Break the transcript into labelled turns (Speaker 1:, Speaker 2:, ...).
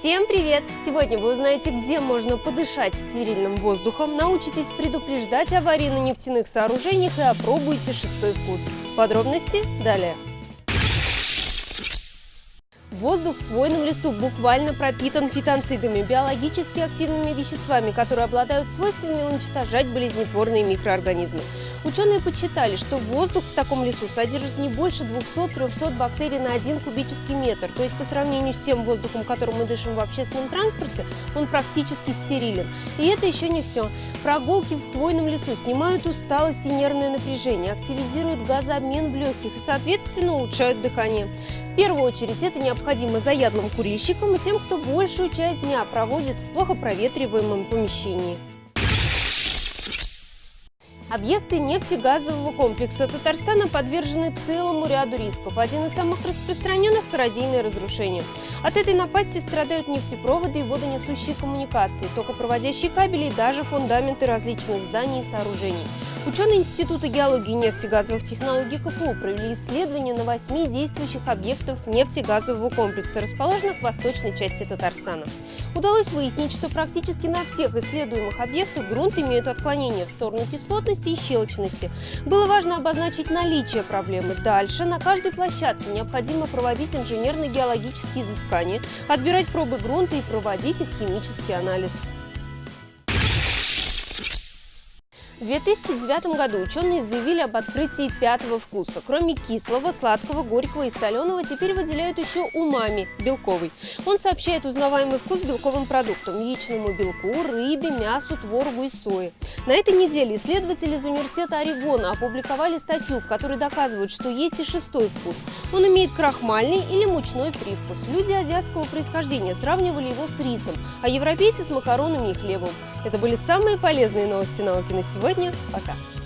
Speaker 1: Всем привет! Сегодня вы узнаете, где можно подышать стерильным воздухом, научитесь предупреждать аварии на нефтяных сооружениях и опробуйте шестой вкус. Подробности далее. Воздух в хвойном лесу буквально пропитан фитонцидами, биологически активными веществами, которые обладают свойствами уничтожать болезнетворные микроорганизмы. Ученые подсчитали, что воздух в таком лесу содержит не больше 200-300 бактерий на один кубический метр. То есть по сравнению с тем воздухом, которым мы дышим в общественном транспорте, он практически стерилен. И это еще не все. Прогулки в хвойном лесу снимают усталость и нервное напряжение, активизируют газообмен в легких и, соответственно, улучшают дыхание. В первую очередь это необходимо заядлым курильщикам и тем, кто большую часть дня проводит в плохо проветриваемом помещении. Объекты нефтегазового комплекса Татарстана подвержены целому ряду рисков. Один из самых распространенных – коррозийное разрушение. От этой напасти страдают нефтепроводы и водонесущие коммуникации, токопроводящие кабели и даже фундаменты различных зданий и сооружений. Ученые Института геологии и нефтегазовых технологий КФУ провели исследование на восьми действующих объектах нефтегазового комплекса, расположенных в восточной части Татарстана. Удалось выяснить, что практически на всех исследуемых объектах грунт имеет отклонение в сторону кислотности и щелочности. Было важно обозначить наличие проблемы. Дальше на каждой площадке необходимо проводить инженерно-геологические изыскания, отбирать пробы грунта и проводить их химический анализ. В 2009 году ученые заявили об открытии пятого вкуса. Кроме кислого, сладкого, горького и соленого, теперь выделяют еще умами – белковый. Он сообщает узнаваемый вкус белковым продуктам – яичному белку, рыбе, мясу, творогу и сое. На этой неделе исследователи из университета Орегона опубликовали статью, в которой доказывают, что есть и шестой вкус. Он имеет крахмальный или мучной привкус. Люди азиатского происхождения сравнивали его с рисом, а европейцы – с макаронами и хлебом. Это были самые полезные новости науки на сегодня. Пока!